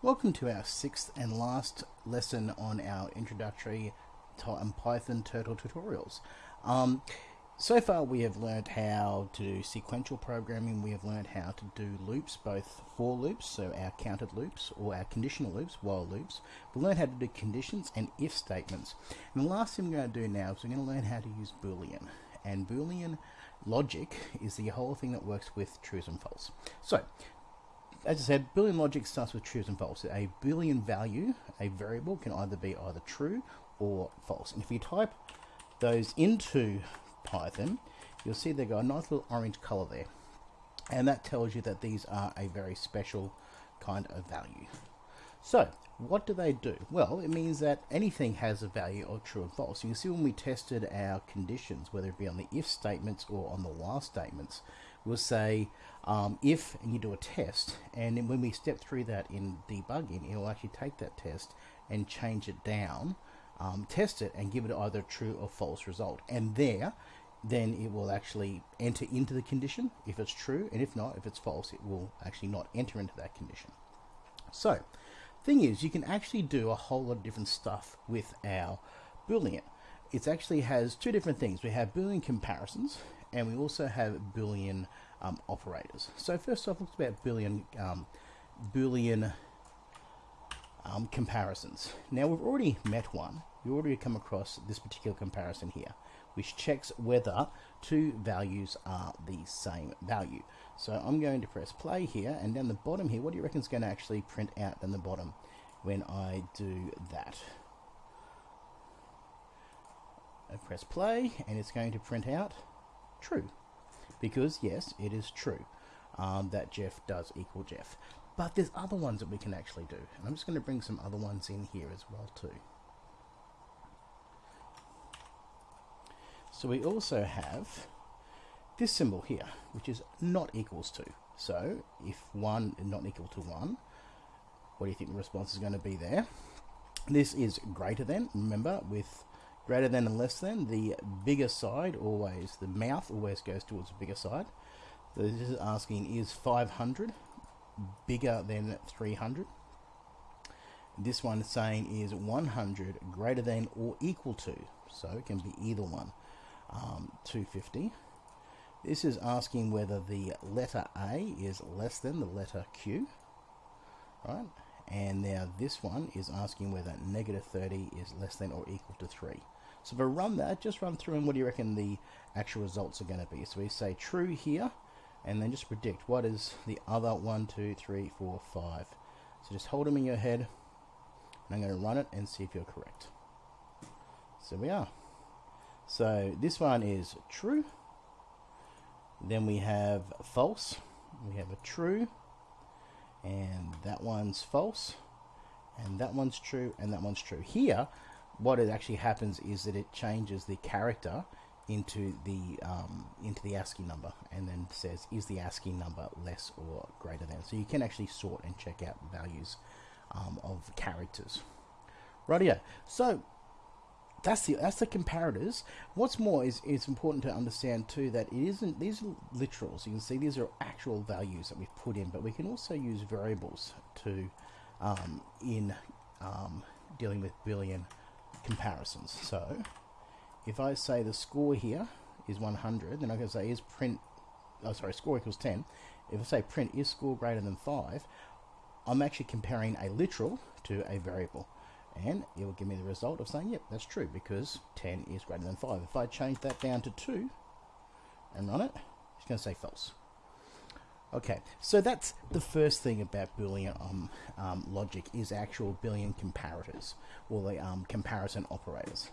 Welcome to our sixth and last lesson on our introductory to Python turtle tutorials. Um, so far we have learned how to do sequential programming, we have learned how to do loops, both for loops, so our counted loops, or our conditional loops, while loops. we learned how to do conditions and if statements. And the last thing we're going to do now is we're going to learn how to use Boolean. And Boolean logic is the whole thing that works with trues and false. So as I said, Boolean logic starts with trues and false. A Boolean value, a variable, can either be either true or false. And if you type those into Python, you'll see they've got a nice little orange color there. And that tells you that these are a very special kind of value. So, what do they do? Well, it means that anything has a value of true and false. You can see when we tested our conditions, whether it be on the if statements or on the while statements, we'll say um, if and you do a test, and then when we step through that in debugging, it will actually take that test and change it down, um, test it, and give it either true or false result. And there, then it will actually enter into the condition if it's true, and if not, if it's false, it will actually not enter into that condition. So, thing is, you can actually do a whole lot of different stuff with our Boolean. It actually has two different things. We have Boolean comparisons, and we also have Boolean um, operators. So first off, let's about Boolean um, Boolean um, comparisons. Now we've already met one. You already come across this particular comparison here, which checks whether two values are the same value. So I'm going to press play here, and down the bottom here, what do you reckon is going to actually print out down the bottom when I do that? I press play, and it's going to print out true. Because, yes, it is true um, that Jeff does equal Jeff. But there's other ones that we can actually do. And I'm just going to bring some other ones in here as well too. So we also have this symbol here, which is not equals to. So if 1 is not equal to 1, what do you think the response is going to be there? This is greater than, remember, with greater than and less than, the bigger side always, the mouth always goes towards the bigger side. So this is asking, is 500 bigger than 300? This one is saying is 100 greater than or equal to, so it can be either one, um, 250. This is asking whether the letter A is less than the letter Q, right? And now this one is asking whether negative 30 is less than or equal to 3. So if I run that, just run through and what do you reckon the actual results are going to be? So we say true here, and then just predict what is the other one, two, three, four, five. So just hold them in your head, and I'm going to run it and see if you're correct. So we are. So this one is true. Then we have false. We have a true. And that one's false. And that one's true. And that one's true. Here, what it actually happens is that it changes the character into the um, into the ASCII number and then says is the ASCII number less or greater than? So you can actually sort and check out values um, of characters. Rightio. So that's the that's the comparators. What's more is it's important to understand too that it isn't these are literals. You can see these are actual values that we've put in but we can also use variables to um, in um, dealing with Boolean comparisons. So if I say the score here is 100, then I can say is print, oh sorry, score equals 10. If I say print is score greater than 5, I'm actually comparing a literal to a variable. And it will give me the result of saying, yep, that's true, because 10 is greater than 5. If I change that down to 2 and run it, it's going to say false. Okay, so that's the first thing about Boolean um, um, logic is actual Boolean comparators, or the um, comparison operators.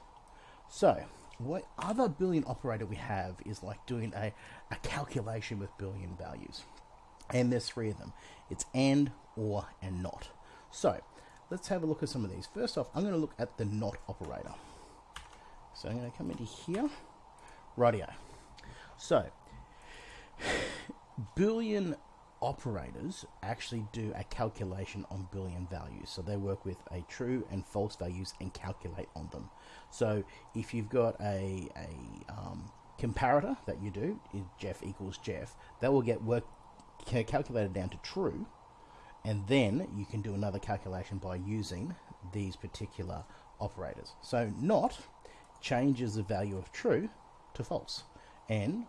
So, what other Boolean operator we have is like doing a, a calculation with Boolean values. And there's three of them. It's AND, OR, and NOT. So, let's have a look at some of these. First off, I'm going to look at the NOT operator. So I'm going to come into here. Radio. So, Boolean operators actually do a calculation on Boolean values. So they work with a true and false values and calculate on them. So if you've got a, a um, comparator that you do, Jeff equals Jeff, that will get work calculated down to true. and then you can do another calculation by using these particular operators. So not changes the value of true to false, and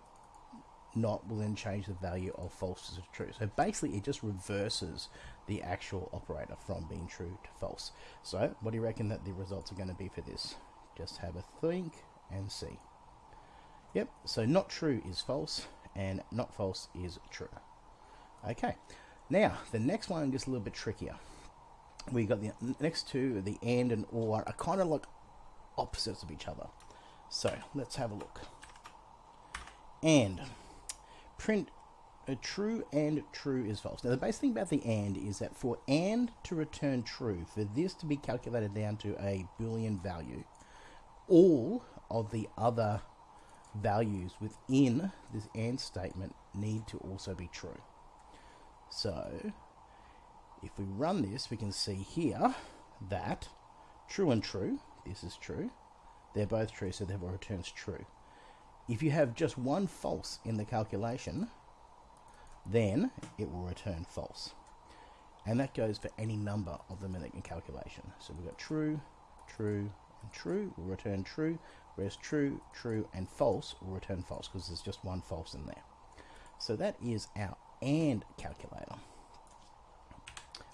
not will then change the value of false to true. So basically, it just reverses the actual operator from being true to false. So what do you reckon that the results are going to be for this? Just have a think and see. Yep, so not true is false, and not false is true. Okay, now the next one gets a little bit trickier. We got the next two, the and and or, are kind of like opposites of each other. So let's have a look. And print a true and true is false. Now the basic thing about the and is that for and to return true, for this to be calculated down to a Boolean value, all of the other values within this AND statement need to also be true. So, if we run this, we can see here that true and true, this is true, they're both true, so therefore returns true. If you have just one false in the calculation, then it will return false. And that goes for any number of them in the calculation. So we've got true, true, and true will return true, whereas true, true, and false will return false because there's just one false in there. So that is our AND calculator,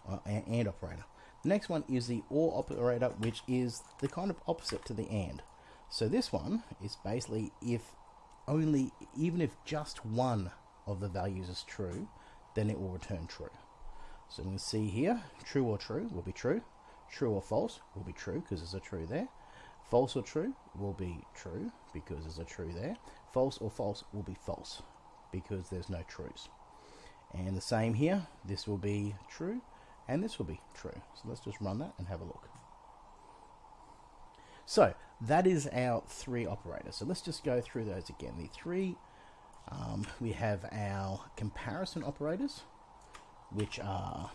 uh, AND operator. The next one is the OR operator, which is the kind of opposite to the AND. So this one is basically if only, even if just one of the values is true, then it will return true. So we can see here, true or true will be true, true or false will be true because there's a true there, False or true will be true because there's a true there. False or false will be false because there's no trues. And the same here, this will be true and this will be true. So let's just run that and have a look. So that is our three operators. So let's just go through those again. The three, um, we have our comparison operators, which are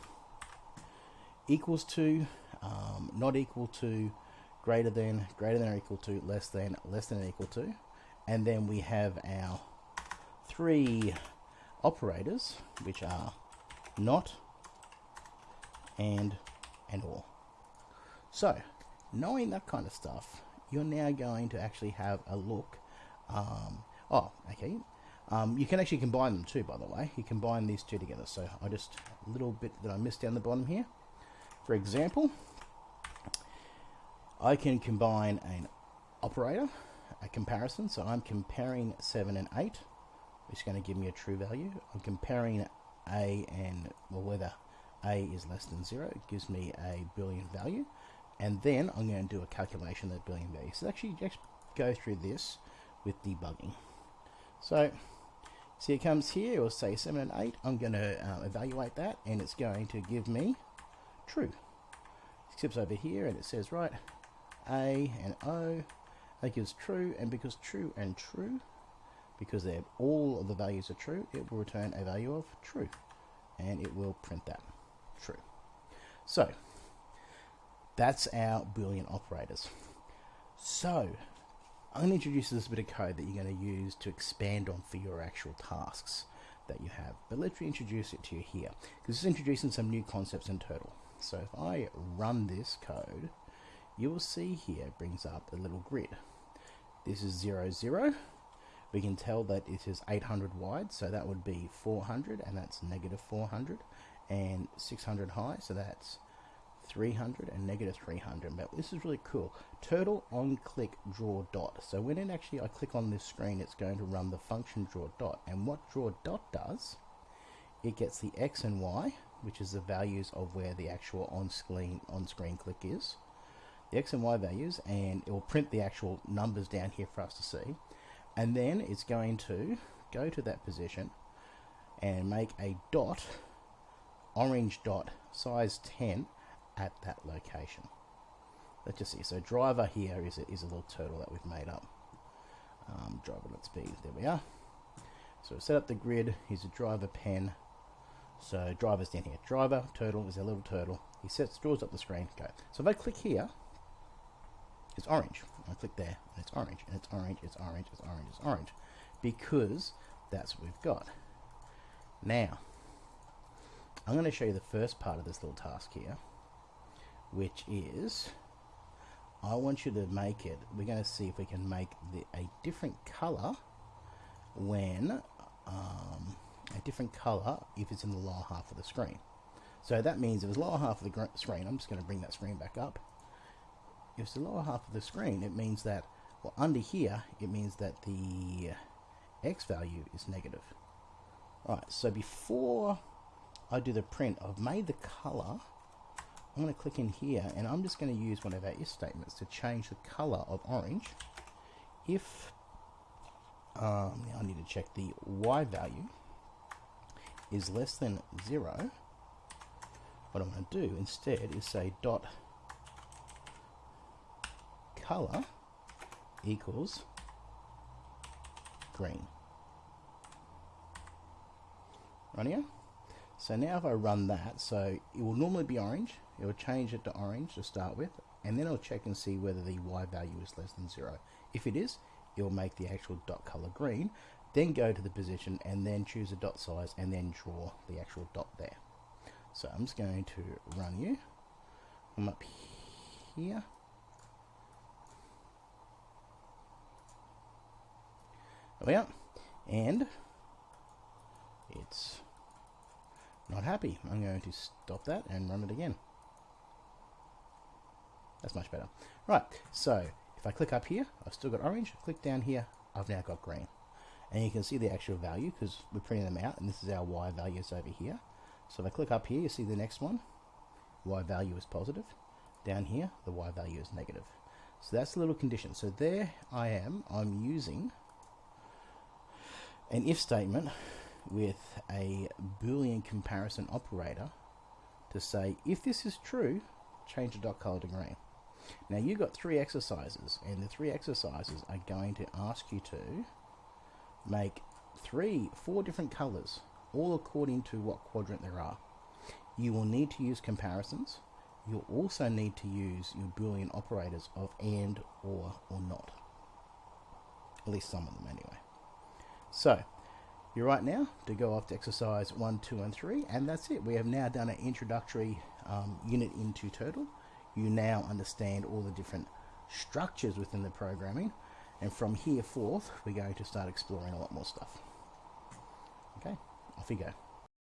equals to, um, not equal to, greater than, greater than or equal to, less than, less than or equal to. And then we have our three operators, which are not, and, and or. So, knowing that kind of stuff, you're now going to actually have a look. Um, oh, okay. Um, you can actually combine them too, by the way. You combine these two together. So I just, a little bit that I missed down the bottom here. For example, I can combine an operator, a comparison, so I'm comparing 7 and 8, which is going to give me a true value. I'm comparing A and, well, whether A is less than 0, it gives me a Boolean value. And then I'm going to do a calculation of that Boolean value. So actually just go through this with debugging. So, see it comes here, or say 7 and 8, I'm going to uh, evaluate that, and it's going to give me true. It skips over here, and it says, right, a and O. That gives true, and because true and true, because they have all of the values are true, it will return a value of true. And it will print that true. So, that's our Boolean operators. So, I'm going to introduce this bit of code that you're going to use to expand on for your actual tasks that you have. But let's reintroduce it to you here, because it's introducing some new concepts in Turtle. So if I run this code, you will see here brings up a little grid. This is 0, 0. We can tell that it is 800 wide, so that would be 400, and that's negative 400, and 600 high, so that's 300 and negative 300. But this is really cool. Turtle on click draw dot. So when it actually I click on this screen, it's going to run the function draw dot. And what draw dot does, it gets the x and y, which is the values of where the actual on screen on screen click is the x and y values and it will print the actual numbers down here for us to see and then it's going to go to that position and make a dot orange dot size 10 at that location. Let's just see. So driver here is a, is a little turtle that we've made up. Um, driver let's be there we are. So set up the grid. Here's a driver pen. So driver's down here. Driver turtle is a little turtle. He sets draws up the screen. Go. So if I click here it's orange. I click there, and it's orange, and it's orange, it's orange, it's orange, it's orange, because that's what we've got. Now, I'm going to show you the first part of this little task here, which is I want you to make it, we're going to see if we can make the, a different color when, um, a different color if it's in the lower half of the screen. So that means if it's lower half of the screen, I'm just going to bring that screen back up. If it's the lower half of the screen, it means that, well, under here, it means that the x value is negative. Alright, so before I do the print, I've made the color. I'm going to click in here and I'm just going to use one of our if statements to change the color of orange. If um, I need to check the y value is less than 0 what I'm going to do instead is say dot color equals green. Right here? So now if I run that so it will normally be orange it will change it to orange to start with and then it'll check and see whether the y value is less than 0 if it is it will make the actual dot color green then go to the position and then choose a dot size and then draw the actual dot there. So I'm just going to run you. I'm up here. There we are. And it's not happy. I'm going to stop that and run it again that's much better right so if I click up here, I've still got orange. Click down here, I've now got green. And you can see the actual value because we're printing them out, and this is our Y values over here. So if I click up here, you see the next one. Y value is positive. Down here, the Y value is negative. So that's a little condition. So there I am. I'm using an if statement with a Boolean comparison operator to say if this is true, change the dot color to green. Now you've got three exercises, and the three exercises are going to ask you to make three, four different colors, all according to what quadrant there are. You will need to use comparisons. You'll also need to use your Boolean operators of AND, OR, or NOT. At least some of them anyway. So, you're right now to go off to exercise 1, 2, and 3, and that's it. We have now done an introductory um, unit into Turtle you now understand all the different structures within the programming. And from here forth we're going to start exploring a lot more stuff. Okay off you go